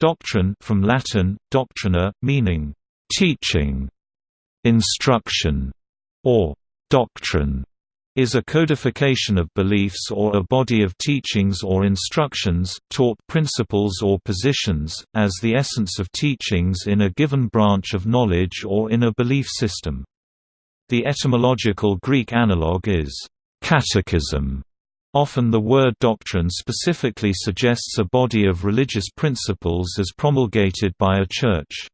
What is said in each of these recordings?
Doctrine from Latin, doctrina, meaning teaching, instruction, or doctrine is a codification of beliefs or a body of teachings or instructions, taught principles or positions, as the essence of teachings in a given branch of knowledge or in a belief system. The etymological Greek analogue is catechism, Often the word doctrine specifically suggests a body of religious principles as promulgated by a church.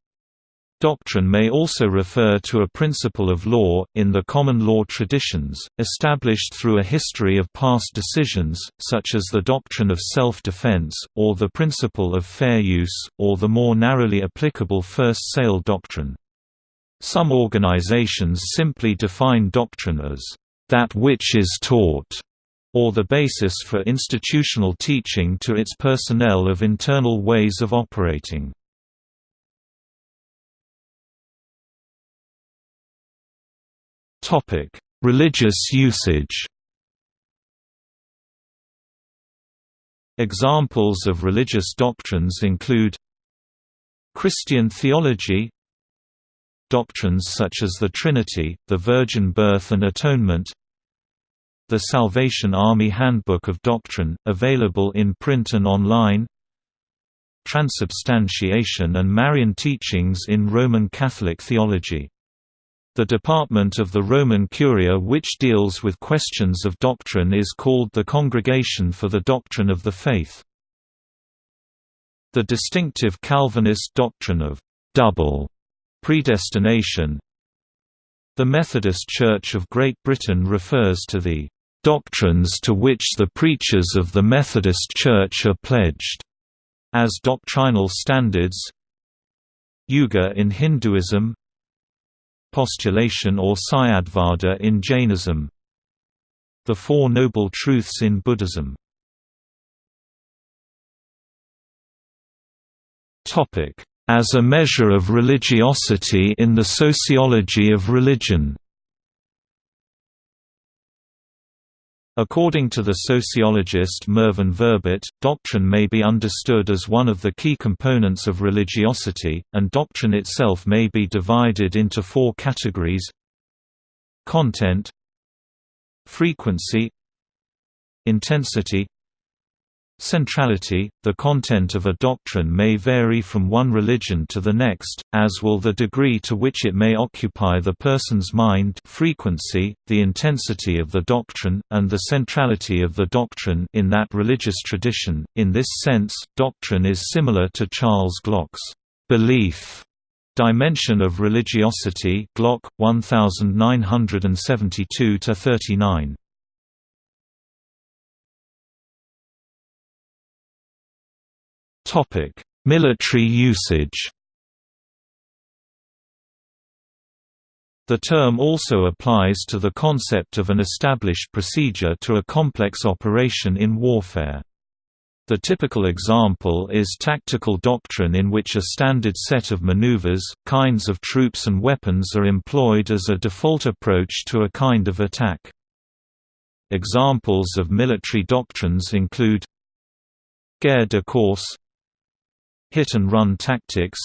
Doctrine may also refer to a principle of law, in the common law traditions, established through a history of past decisions, such as the doctrine of self-defense, or the principle of fair use, or the more narrowly applicable first sale doctrine. Some organizations simply define doctrine as, "...that which is taught", or the basis for institutional teaching to its personnel of internal ways of operating. Religious usage Examples of religious doctrines include Christian theology Doctrines such as the Trinity, the Virgin Birth and Atonement the Salvation Army Handbook of Doctrine, available in print and online Transubstantiation and Marian teachings in Roman Catholic theology. The department of the Roman Curia which deals with questions of doctrine is called the Congregation for the Doctrine of the Faith. The distinctive Calvinist doctrine of double predestination The Methodist Church of Great Britain refers to the doctrines to which the preachers of the Methodist Church are pledged, as doctrinal standards Yuga in Hinduism Postulation or Syadvada in Jainism The Four Noble Truths in Buddhism. As a measure of religiosity in the sociology of religion According to the sociologist Mervyn Verbit, doctrine may be understood as one of the key components of religiosity, and doctrine itself may be divided into four categories. Content Frequency Intensity Centrality – The content of a doctrine may vary from one religion to the next, as will the degree to which it may occupy the person's mind frequency, the intensity of the doctrine, and the centrality of the doctrine in that religious tradition. In this sense, doctrine is similar to Charles Glock's belief dimension of religiosity Glock, 1972–39. Topic: Military usage. The term also applies to the concept of an established procedure to a complex operation in warfare. The typical example is tactical doctrine in which a standard set of maneuvers, kinds of troops and weapons are employed as a default approach to a kind of attack. Examples of military doctrines include Guerre de course hit-and-run tactics.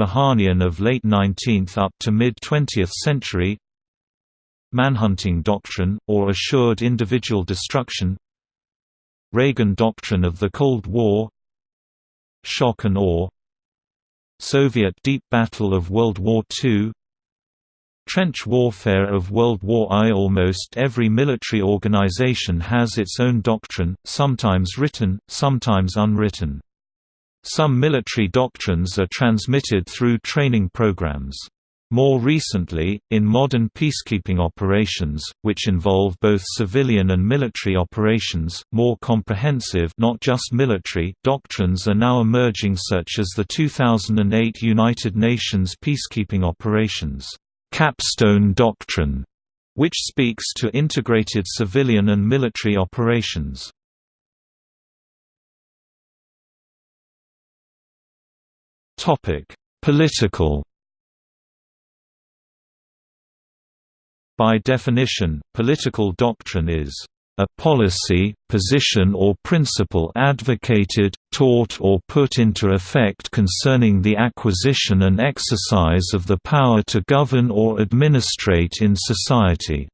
Mahanian of late 19th up to mid-20th century. Manhunting doctrine, or assured individual destruction. Reagan doctrine of the Cold War. Shock and awe. Soviet deep battle of World War II Trench warfare of World War I. Almost every military organization has its own doctrine, sometimes written, sometimes unwritten. Some military doctrines are transmitted through training programs. More recently, in modern peacekeeping operations, which involve both civilian and military operations, more comprehensive not just military doctrines are now emerging such as the 2008 United Nations peacekeeping operations, Capstone Doctrine, which speaks to integrated civilian and military operations. Topic: Political. By definition, political doctrine is a policy, position or principle advocated, taught or put into effect concerning the acquisition and exercise of the power to govern or administrate in society."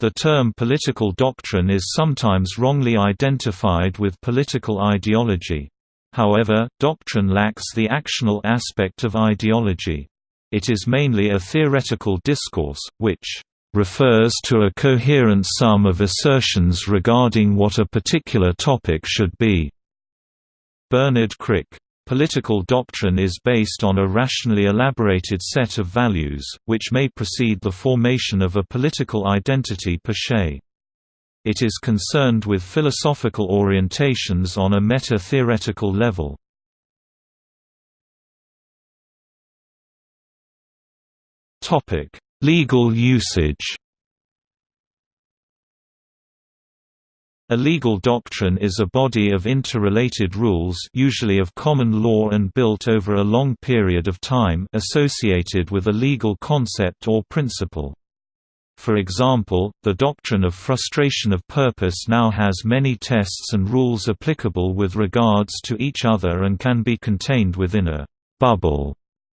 The term political doctrine is sometimes wrongly identified with political ideology. However, doctrine lacks the actional aspect of ideology. It is mainly a theoretical discourse, which refers to a coherent sum of assertions regarding what a particular topic should be. Bernard Crick. Political doctrine is based on a rationally elaborated set of values, which may precede the formation of a political identity per se. It is concerned with philosophical orientations on a meta-theoretical level. Legal usage A legal doctrine is a body of interrelated rules usually of common law and built over a long period of time associated with a legal concept or principle. For example, the doctrine of frustration of purpose now has many tests and rules applicable with regards to each other and can be contained within a «bubble»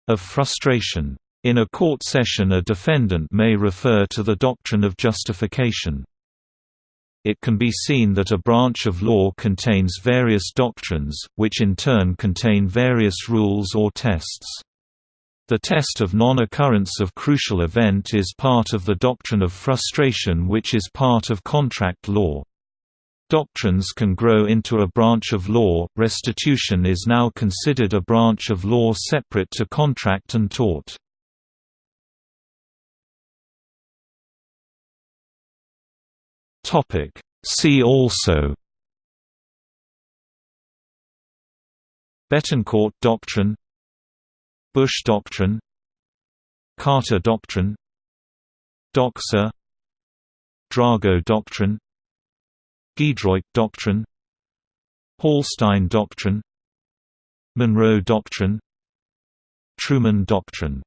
of frustration. In a court session a defendant may refer to the doctrine of justification. It can be seen that a branch of law contains various doctrines, which in turn contain various rules or tests. The test of non-occurrence of crucial event is part of the doctrine of frustration which is part of contract law. Doctrines can grow into a branch of law. Restitution is now considered a branch of law separate to contract and tort. Topic. See also Betancourt doctrine Bush doctrine Carter doctrine Doxa Drago doctrine Giedroyc doctrine Hallstein doctrine Monroe doctrine Truman doctrine